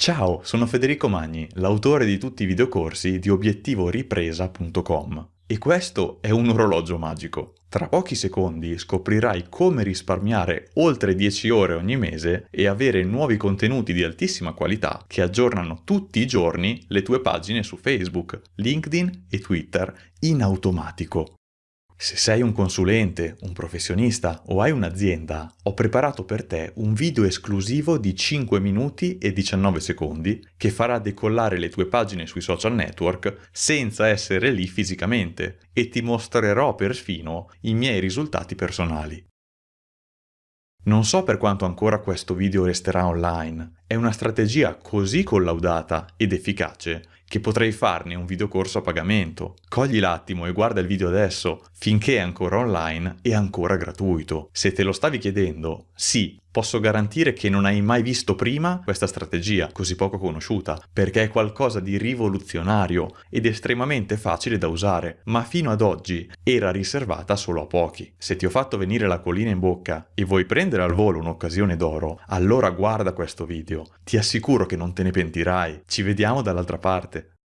Ciao, sono Federico Magni, l'autore di tutti i videocorsi di obiettivoripresa.com e questo è un orologio magico. Tra pochi secondi scoprirai come risparmiare oltre 10 ore ogni mese e avere nuovi contenuti di altissima qualità che aggiornano tutti i giorni le tue pagine su Facebook, LinkedIn e Twitter in automatico. Se sei un consulente, un professionista o hai un'azienda, ho preparato per te un video esclusivo di 5 minuti e 19 secondi che farà decollare le tue pagine sui social network senza essere lì fisicamente e ti mostrerò perfino i miei risultati personali. Non so per quanto ancora questo video resterà online, è una strategia così collaudata ed efficace che potrei farne un videocorso a pagamento. Cogli l'attimo e guarda il video adesso, finché è ancora online e ancora gratuito. Se te lo stavi chiedendo, sì, posso garantire che non hai mai visto prima questa strategia così poco conosciuta, perché è qualcosa di rivoluzionario ed estremamente facile da usare, ma fino ad oggi era riservata solo a pochi. Se ti ho fatto venire la collina in bocca e vuoi prendere al volo un'occasione d'oro, allora guarda questo video. Ti assicuro che non te ne pentirai. Ci vediamo dall'altra parte.